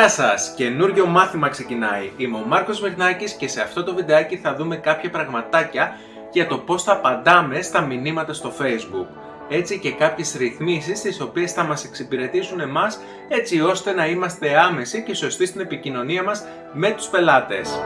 Γεια σας! Καινούριο μάθημα ξεκινάει. Είμαι ο Μάρκος Μεχνάκης και σε αυτό το βιντεάκι θα δούμε κάποια πραγματάκια για το πώς θα απαντάμε στα μηνύματα στο Facebook. Έτσι και κάποιες ρυθμίσεις τις οποίες θα μας εξυπηρετήσουν εμάς έτσι ώστε να είμαστε άμεσοι και σωστοί στην επικοινωνία μας με τους πελάτες.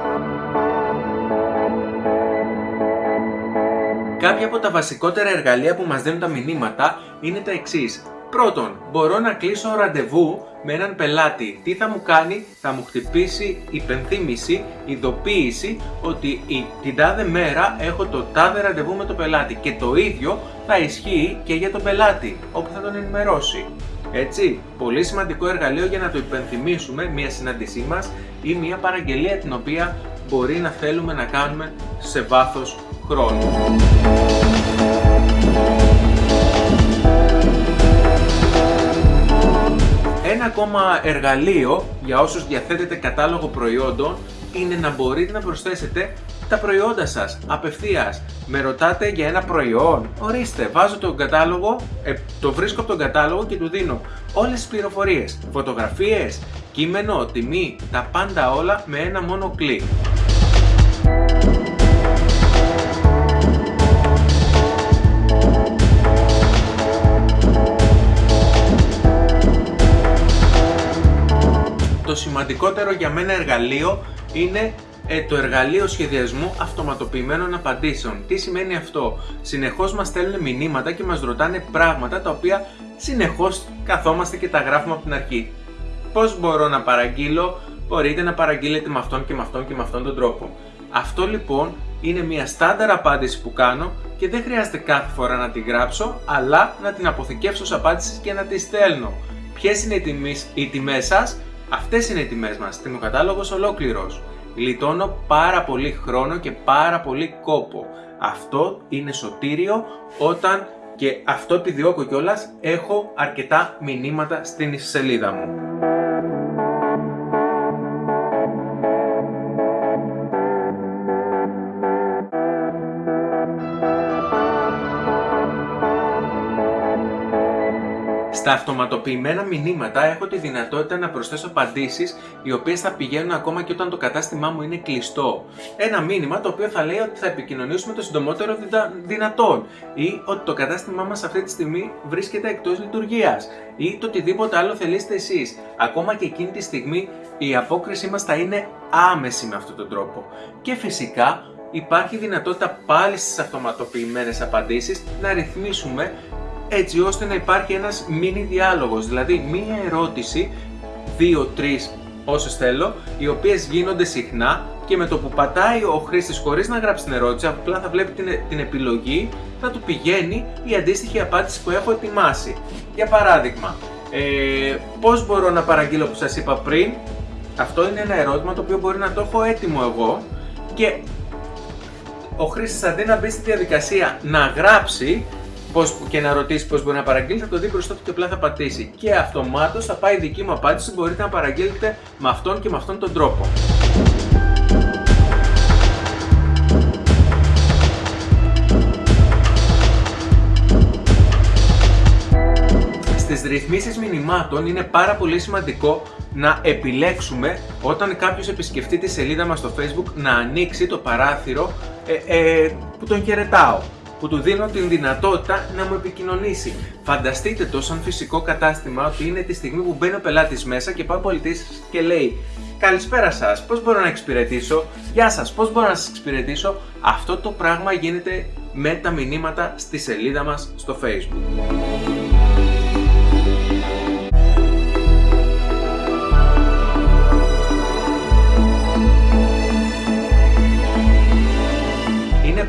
Κάποια από τα βασικότερα εργαλεία που μας δίνουν τα μηνύματα είναι τα εξής. Πρώτον, μπορώ να κλείσω ραντεβού με έναν πελάτη. Τι θα μου κάνει, θα μου χτυπήσει υπενθύμηση, ειδοποίηση ότι την τάδε μέρα έχω το τάδε ραντεβού με το πελάτη και το ίδιο θα ισχύει και για τον πελάτη, όπου θα τον ενημερώσει. Έτσι, πολύ σημαντικό εργαλείο για να το υπενθυμίσουμε μια συνάντησή μας ή μια παραγγελία την οποία μπορεί να θέλουμε να κάνουμε σε βάθος χρόνου. Ακόμα εργαλείο για όσους διαθέτετε κατάλογο προϊόντων είναι να μπορείτε να προσθέσετε τα προϊόντα σας απευθείας. Με ρωτάτε για ένα προϊόν, ορίστε, βάζω τον κατάλογο, ε, το βρίσκω από τον κατάλογο και του δίνω όλες τις πληροφορίες, φωτογραφίες, κείμενο, τιμή, τα πάντα όλα με ένα μόνο κλικ. Το σημαντικότερο για μένα εργαλείο είναι ε, το εργαλείο σχεδιασμού αυτοματοποιημένων απαντήσεων. Τι σημαίνει αυτό; Συνεχώς μας στέλνουν μηνύματα και μας ρωτάνε πράγματα τα οποία συνεχώς καθόμαστε και τα γράφουμε από την αρχή. Πώς μπορώ να παραγγείλω; Μπορείτε να παραγγείλετε με αυτόν και με αυτόν και με αυτόν τον τρόπο. Αυτό λοιπόν είναι μια στάνταρ απάντηση που κάνω και δεν χρειάζεται κάθε φορά να τη γράψω, αλλά να την αποθηκεύσω ως απάντηση και να τη στέλνω. Ποιες είναι οι τιμές σας; Αυτές είναι οι τιμές μας, τιμοκατάλογος ολόκληρος. Γλιτώνω πάρα πολύ χρόνο και πάρα πολύ κόπο. Αυτό είναι σωτήριο όταν και αυτό επιδιώκω κιόλας έχω αρκετά μηνύματα στην σελίδα μου. Στα αυτοματοποιημένα μηνύματα έχω τη δυνατότητα να προσθέσω απαντήσεις οι οποίες θα πηγαίνουν ακόμα και όταν το κατάστημά μου είναι κλειστό. Ένα μήνυμα το οποίο θα λέει ότι θα επικοινωνήσουμε το συντομότερο δυνατόν ή ότι το κατάστημά μας αυτή τη στιγμή βρίσκεται εκτός λειτουργίας ή το οτιδήποτε άλλο θελήσετε εσείς. Ακόμα και εκείνη τη στιγμή η απόκρισή μας θα είναι άμεση με αυτόν τον τρόπο. Και φυσικά υπάρχει δυνατότητα πάλι στις αυτοματοποιημένες απαντήσεις να ρυθμίσουμε έτσι ώστε να υπάρχει ένας μίνι διάλογος, δηλαδή μία ερώτηση, δύο, τρεις όσες θέλω, οι οποίες γίνονται συχνά και με το που πατάει ο χρήστης χωρίς να γράψει την ερώτηση, απλά θα βλέπει την, την επιλογή, θα του πηγαίνει η αντίστοιχη απάντηση που έχω ετοιμάσει. Για παράδειγμα, ε, πώς μπορώ να παραγγείλω που σας είπα πριν, αυτό είναι ένα ερώτημα το οποίο μπορεί να το έχω έτοιμο εγώ και ο χρήστης αντί να μπει στη διαδικασία να γράψει, πώς, και να ρωτήσεις πώς μπορεί να παραγγείλεις, θα το δει μπροστά του και απλά θα πατήσει. Και αυτομάτως θα πάει η δική μου απάντηση, μπορείτε να παραγγείλετε με αυτόν και με αυτόν τον τρόπο. Στις ρυθμίσεις μηνυμάτων είναι πάρα πολύ σημαντικό να επιλέξουμε όταν κάποιος επισκεφτεί τη σελίδα μας στο facebook να ανοίξει το παράθυρο ε, ε, που τον χαιρετάω που του δίνω την δυνατότητα να μου επικοινωνήσει. Φανταστείτε το σαν φυσικό κατάστημα ότι είναι τη στιγμή που μπαίνει ο πελάτης μέσα και πάει ο πολιτής και λέει Καλησπέρα σας, πώς μπορώ να εξυπηρετήσω, Γεια σας, πώς μπορώ να σας εξυπηρετήσω; Αυτό το πράγμα γίνεται με τα μηνύματα στη σελίδα μας στο Facebook.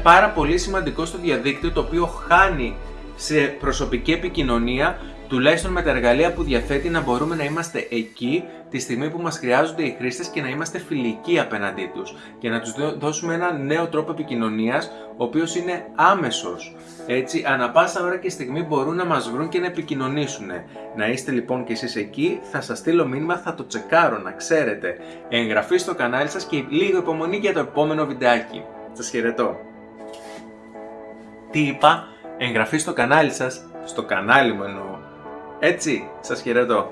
Πάρα πολύ σημαντικό στο διαδίκτυο το οποίο χάνει σε προσωπική επικοινωνία τουλάχιστον με τα εργαλεία που διαθέτει να μπορούμε να είμαστε εκεί τη στιγμή που μας χρειάζονται οι χρήστες και να είμαστε φιλικοί απέναντί τους και να τους δώσουμε ένα νέο τρόπο επικοινωνίας ο οποίος είναι άμεσος. Έτσι, ανα πάσα ώρα και στιγμή μπορούν να μας βρουν και να επικοινωνήσουν. Να είστε λοιπόν και εσείς εκεί, θα σας στείλω μήνυμα, θα το τσεκάρω, να ξέρετε. Εγγραφή στο κανάλι σας και λίγο υπομονή για το επόμενο βιντεάκι. Σας χαιρετώ. Τι είπα, εγγραφή στο κανάλι σας, στο κανάλι μου εννοώ. Έτσι, σας χαιρετώ.